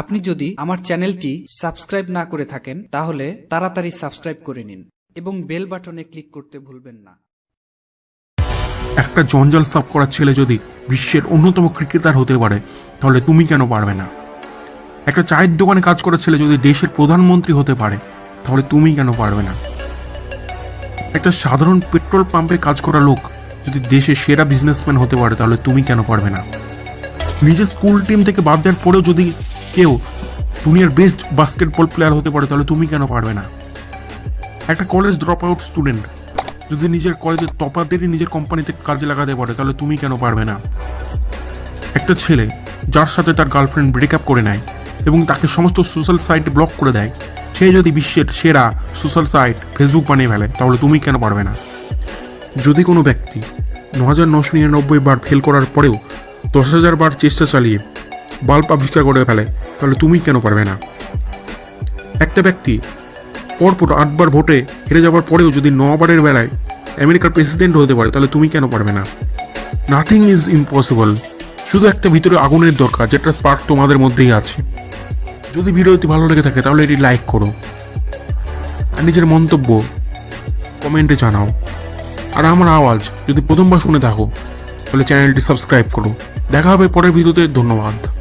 আপনি যদি আমার চ্যানেলটি সাবস্ক্রাইব না করে থাকেন, তাহলে তাড়াতাড়ি সাবস্ক্রাইব করে নিন এবং বেল বাটনে ক্লিক করতে ভুলবেন না। একটা জঞ্জাল সাফ করার ছেলে যদি বিশ্বের অন্যতম ক্রিকেটার হতে পারে, তাহলে তুমি কেন পারবে না? একটা চায়ের দোকানে কাজ করার ছেলে যদি দেশের প্রধানমন্ত্রী হতে পারে, তাহলে তুমি কেন পারবে না? একটা সাধারণ পেট্রোল পাম্পে কাজ করা লোক যদি দেশের সেরা বিজনেসম্যান হতে পারে, তাহলে তুমি কেন পারবে না? নিজের স্কুল টিম থেকে বাদ দেওয়ার পরেও যদি কেউ দুনিয়ার বেস্ট বাস্কেটবল প্লেয়ার হতে পারে, তাহলে তুমি কেন পারবে না? একটা কলেজ ড্রপ আউট স্টুডেন্ট যদি নিজের কলেজের টপারদেরই নিজের কোম্পানিতে কাজে লাগাতে পারে, তাহলে তুমি কেন পারবে না? একটা ছেলে যার সাথে তার গার্লফ্রেন্ড ব্রেকআপ করে নেয় এবং তাকে সমস্ত সোশ্যাল সাইটে ব্লক করে দেয়, সে যদি বিশ্বের সেরা সোশ্যাল সাইট ফেসবুক বানিয়ে ফেলে, তাহলে তুমি কেন পারবে না? যদি কোনো ব্যক্তি ন হাজার নশো নিরানব্বই বার ফেল করার পরেও দশ হাজার বার চেষ্টা চালিয়ে বাল্ব আবিষ্কার করে ফেলে তাহলে তুমি কেন পারবে না? একটা ব্যক্তি পরপর আটবার ভোটে হেরে যাওয়ার পরেও যদি নবারের বেলায় আমেরিকার প্রেসিডেন্ট হতে পারে, তাহলে তুমি কেন পারবে না? নাথিং ইজ ইম্পসিবল শুধু একটা ভিতরে আগুনের দরকার, যেটা স্পার্ক তোমাদের মধ্যেই আছে। যদি ভিডিওটি ভালো লেগে থাকে, তাহলে এটি লাইক করো। আর নিজের মন্তব্য কমেন্টে জানাও। আর আমার আওয়াজ যদি প্রথমবার শুনে থাকো, তাহলে চ্যানেলটি সাবস্ক্রাইব করো। দেখা হবে পরের ভিডিওতে, ধন্যবাদ।